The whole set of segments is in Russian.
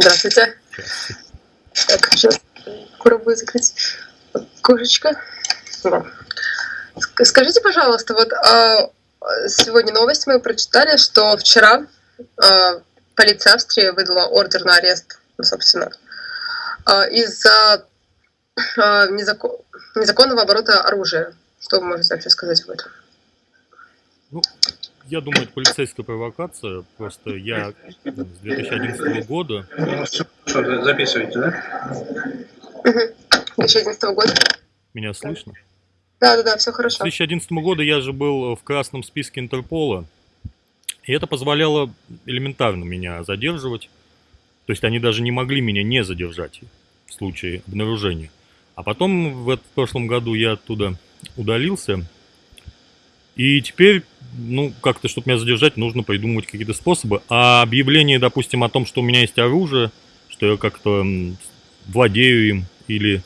Здравствуйте. Так, сейчас попробую закрыть окошечко. Скажите, пожалуйста, вот а, сегодня новость мы прочитали, что вчера а, полиция Австрии выдала ордер на арест, ну, собственно, а, из-за а, незако- незаконного оборота оружия. Что вы можете вообще сказать об этом? Ну, я думаю, это полицейская провокация. Просто я с 2011 года, Что, записываете, да? 2011 года? меня слышно? Да, да, да, все С хорошо. 2011 года я же был в красном списке Интерпола. И это позволяло элементарно меня задерживать. То есть они даже не могли меня не задержать в случае обнаружения. А потом в, в прошлом году я оттуда удалился. И теперь, ну, как-то, чтобы меня задержать, нужно придумывать какие-то способы. А объявление, допустим, о том, что у меня есть оружие, что я как-то владею им, или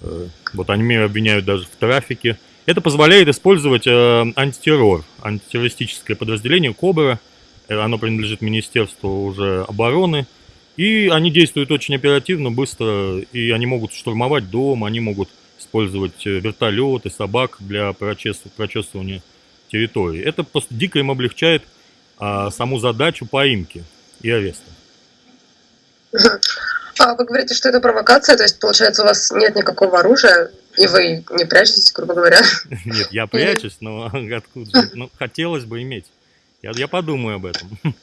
э, вот они меня обвиняют даже в трафике, это позволяет использовать э, антитеррор, антитеррористическое подразделение Кобра. Э, Оно принадлежит Министерству уже обороны. И они действуют очень оперативно, быстро, и они могут штурмовать дом, они могут использовать э, вертолеты, собак для прочес- прочесывания территории. Это просто дико им облегчает а, саму задачу поимки и ареста. А вы говорите, что это провокация, то есть, получается, у вас нет никакого оружия, и вы не прячетесь, грубо говоря. Нет, я прячусь, но откуда же? Ну, хотелось бы иметь. Я, я подумаю об этом.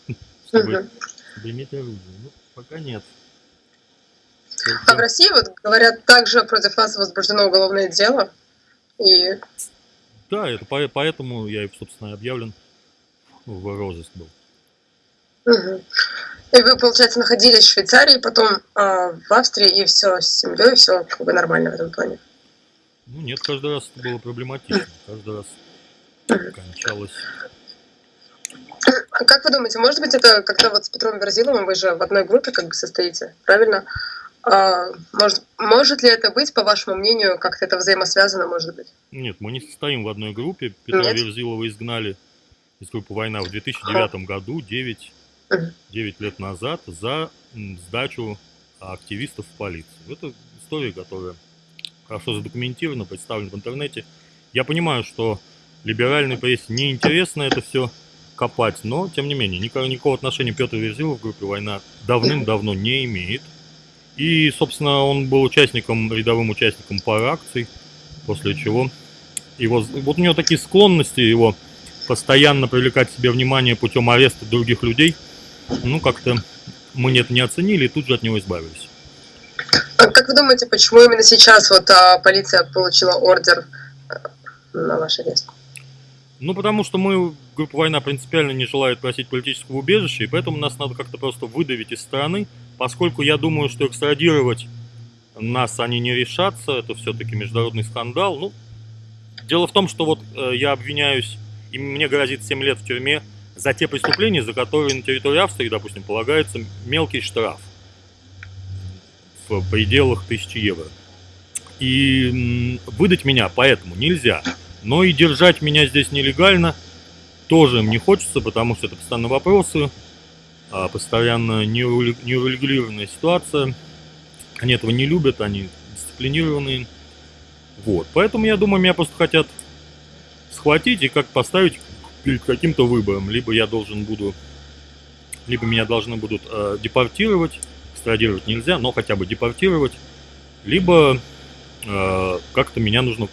Чтобы иметь оружие. Ну, пока нет. А в России, вот говорят, также против вас возбуждено уголовное дело. И Да, это по- поэтому я, собственно, объявлен в розыск был. Мгм. И вы, получается, находились в Швейцарии, потом а, в Австрии, и все с семьей, все как бы нормально в этом плане. Ну, нет, каждый раз это было проблематично. Каждый раз кончалось. А как вы думаете, может быть, это как-то вот с Петром Верзиловым, вы же в одной группе как бы состоите, правильно? А, может, может ли это быть, по вашему мнению, как-то это взаимосвязано, может быть? Нет, мы не состоим в одной группе. Петра Нет? Верзилова изгнали из группы «Война» в 2009 году, 9, Мгм. 9 лет назад, за сдачу активистов в полицию. Это история, которая хорошо задокументирована, представлена в интернете. Я понимаю, что либеральной прессе неинтересно это все копать, но, тем не менее, никакого, никакого отношения Петр Верзилов в группе «Война» давным-давно не имеет. И, собственно, он был участником, рядовым участником пары акций, после чего его, вот у него такие склонности, его постоянно привлекать к себе внимание путем ареста других людей, ну, как-то мы это не оценили и тут же от него избавились. А как вы думаете, почему именно сейчас вот а, полиция получила ордер а, на ваш арест? Ну, потому что мы, группа «Война» принципиально не желает просить политического убежища, и поэтому нас надо как-то просто выдавить из страны, поскольку я думаю, что экстрадировать нас они не решатся, это все-таки международный скандал. Ну, дело в том, что вот э, я обвиняюсь, и мне грозит 7 лет в тюрьме за те преступления, за которые на территории Австрии, допустим, полагается мелкий штраф в пределах 1000 евро. И выдать меня поэтому нельзя. Но и держать меня здесь нелегально тоже им не хочется, потому что это постоянно вопросы, постоянно неуре- неурегулированная ситуация. Они этого не любят, они дисциплинированные. Вот. Поэтому я думаю, меня просто хотят схватить и как поставить перед каким-то выбором. Либо я должен буду, либо меня должны будут э, депортировать, экстрадировать нельзя, но хотя бы депортировать, либо э, как-то меня нужно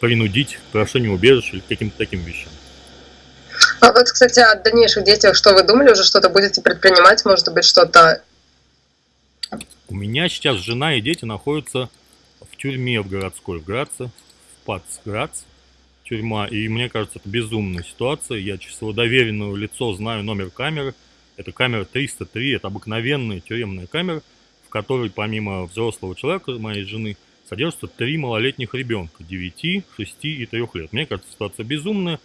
принудить к прошению убежища или к каким-то таким вещам. А вот, кстати, о дальнейших действиях, что вы думали, уже что-то будете предпринимать, может быть, что-то... У меня сейчас жена и дети находятся в тюрьме в городской, в Граце, в Пацграц, тюрьма. И мне кажется, это безумная ситуация. Я через своего доверенного лицо знаю номер камеры. Это камера 303, это обыкновенная тюремная камера, в которой помимо взрослого человека, моей жены, содержатся три малолетних ребенка, 9, 6 и 3 лет. Мне кажется, ситуация безумная.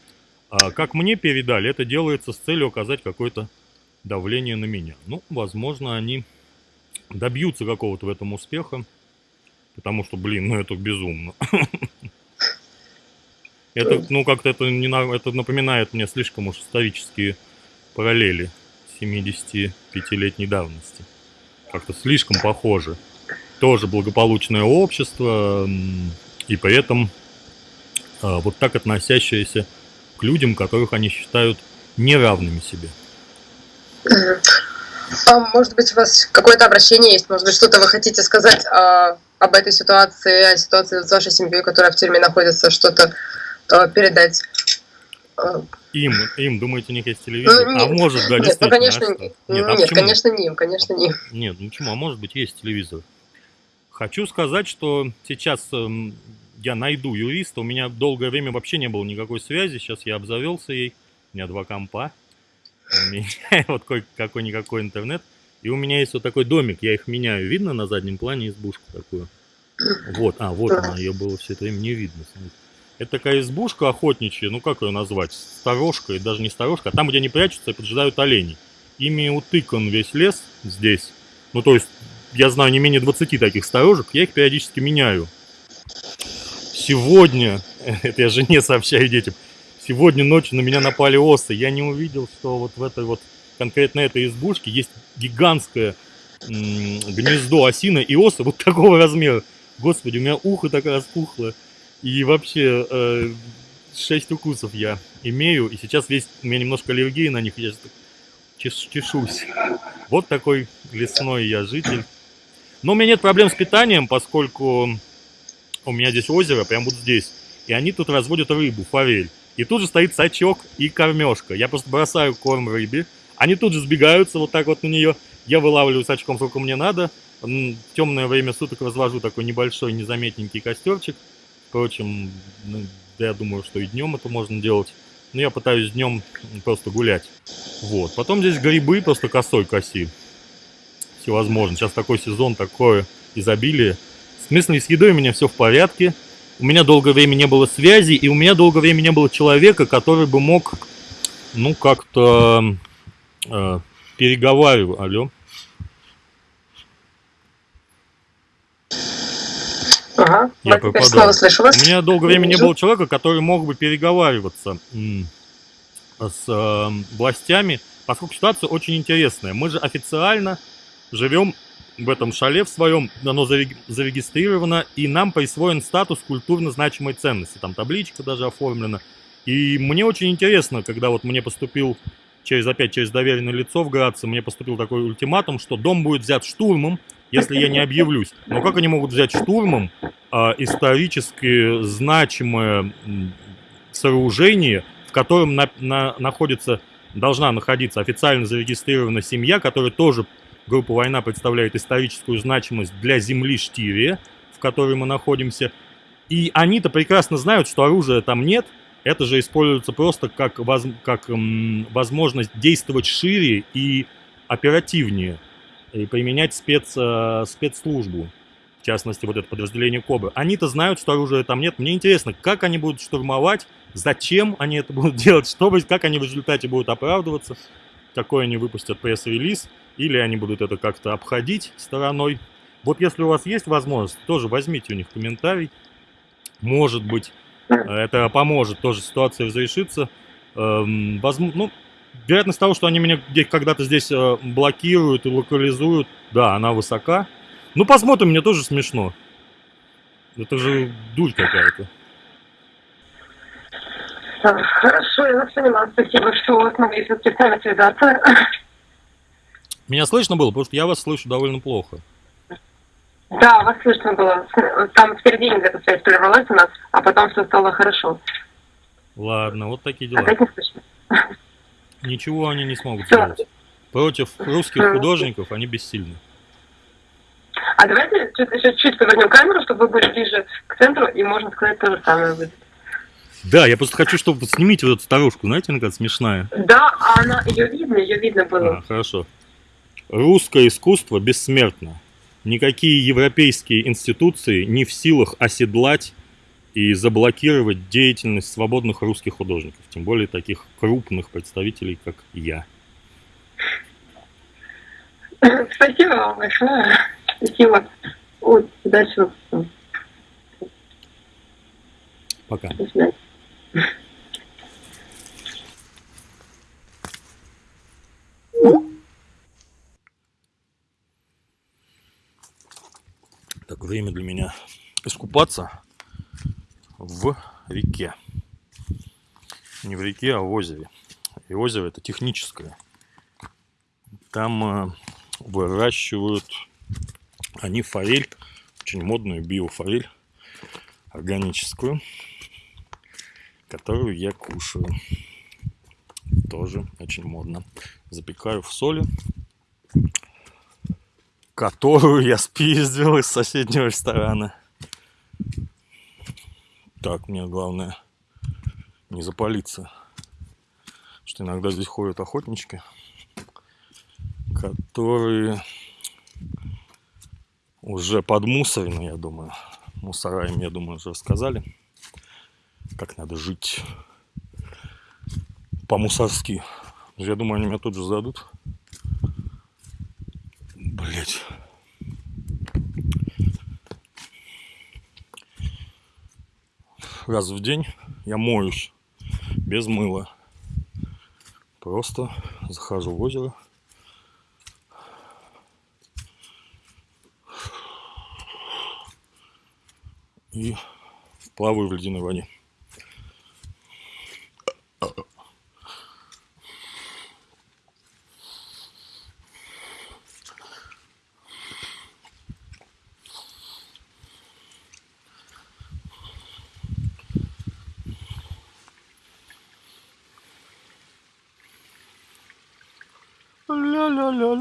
А как мне передали, это делается с целью оказать какое-то давление на меня. Ну, возможно, они добьются какого-то в этом успеха, потому что, блин, ну это безумно. Это, ну, как-то это, не, это напоминает мне слишком уж исторические параллели 75-летней давности. Как-то слишком похоже. Тоже благополучное общество, и при этом а, вот так относящееся к людям, которых они считают неравными себе. А может быть, у вас какое-то обращение есть? Может быть, что-то вы хотите сказать а, об этой ситуации, о ситуации с вашей семьей, которая в тюрьме находится, что-то а, передать? А. Им, им, думаете, у них есть телевизор? Ну, нет, а может, да, нет, ну, конечно, а нет, а нет конечно, не им, конечно, не им. Нет, ну почему? А может быть, есть телевизор. Хочу сказать, что сейчас эм, я найду юриста. У меня долгое время вообще не было никакой связи. Сейчас я обзавелся ей. У меня два компа. У меня вот какой-никакой интернет. И у меня есть вот такой домик. Я их меняю. Видно на заднем плане избушку такую? Вот, а, вот она. Ее было все это время не видно. Это такая избушка охотничья, ну как ее назвать, сторожка, и даже не сторожка, а там, где они прячутся и поджидают оленей. Ими утыкан весь лес здесь. Ну то есть, я знаю не менее 20 таких сторожек, я их периодически меняю. Сегодня, это я жене сообщаю детям, сегодня ночью на меня напали осы. Я не увидел, что вот в этой вот, конкретно этой избушке есть гигантское гнездо осины и осы вот такого размера. Господи, у меня ухо так распухло. И вообще, э, 6 укусов я имею, и сейчас весь, у меня немножко аллергии на них, я чеш, чешусь. Вот такой лесной я житель. Но у меня нет проблем с питанием, поскольку у меня здесь озеро, прям вот здесь. И они тут разводят рыбу, форель. И тут же стоит сачок и кормежка. Я просто бросаю корм рыбе. Они тут же сбегаются вот так вот на нее. Я вылавливаю сачком, сколько мне надо. В темное время суток развожу такой небольшой, незаметненький костерчик. Впрочем, ну, я думаю, что и днем это можно делать. Но я пытаюсь днем просто гулять. Вот. Потом здесь грибы просто косой коси. Всевозможно. Сейчас такой сезон, такое изобилие. В смысле, с едой у меня все в порядке. У меня долгое время не было связи, и у меня долгое время не было человека, который бы мог, ну, как-то э, переговаривать. Алло. Ага, я пропадаю. снова слышу вас. У меня долгое время не было человека, который мог бы переговариваться с э, властями, поскольку ситуация очень интересная. Мы же официально живем в этом шале в своем, оно зарегистрировано, и нам присвоен статус культурно значимой ценности. Там табличка даже оформлена. И мне очень интересно, когда вот мне поступил через опять через доверенное лицо в Граце, мне поступил такой ультиматум, что дом будет взят штурмом, если я не объявлюсь. Но как они могут взять штурмом а, исторически значимое сооружение, в котором на, на, находится, должна находиться официально зарегистрированная семья, которая тоже, группа «Война» представляет историческую значимость для земли Штирия, в которой мы находимся. И они-то прекрасно знают, что оружия там нет, это же используется просто как, воз, как м, возможность действовать шире и оперативнее и применять спец, э, спецслужбу, в частности, вот это подразделение КОБР. Они-то знают, что оружия там нет. Мне интересно, как они будут штурмовать, зачем они это будут делать, что, как они в результате будут оправдываться, какой они выпустят пресс-релиз, или они будут это как-то обходить стороной. Вот если у вас есть возможность, тоже возьмите у них комментарий. Может быть, это поможет тоже ситуация разрешиться. Эм, возможно, ну, вероятность того, что они меня когда-то здесь э, блокируют и локализуют, да, она высока. Ну, посмотрим, мне тоже смешно. Это же дурь какая-то. Хорошо, я вас поняла. Спасибо, что смогли все-таки с нами связаться. Меня слышно было? Потому что я вас слышу довольно плохо. Да, вас слышно было. Там в середине где-то связь прервалась у нас, а потом все стало хорошо. Ладно, вот такие дела. Опять не слышно. Ничего они не смогут сделать. Против русских художников они бессильны. А давайте чуть, еще чуть повернем камеру, чтобы вы были ближе к центру, и можно сказать то же самое будет. Да, я просто хочу, чтобы снимите вот эту старушку, знаете, она какая смешная. Да, а она, ее видно, ее видно было. А, хорошо. Русское искусство бессмертно. Никакие европейские институции не в силах оседлать и заблокировать деятельность свободных русских художников, тем более таких крупных представителей, как я. Спасибо вам большое. Спасибо. Удачи вам. Пока. До свидания. Время для меня искупаться в реке. Не в реке, а в озере. И озеро это техническое. Там э, выращивают они форель, очень модную биофорель, органическую, которую я кушаю. Тоже очень модно. Запекаю в соли, которую я спиздил из соседнего ресторана. Так, мне главное не запалиться. Что иногда здесь ходят охотнички, которые уже подмусорены, я думаю. Мусора им, я думаю, уже рассказали, как надо жить по-мусорски. Я думаю, они меня тут же зададут. Раз в день я моюсь без мыла. Просто захожу в озеро. И плаваю в ледяной воде.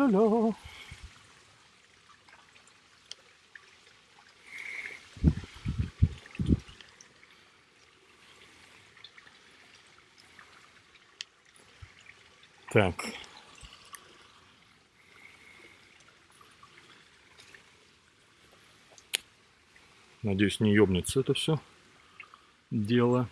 Ля-ля-ля-ля-ля. Так. Надеюсь, не ёбнется это все дело.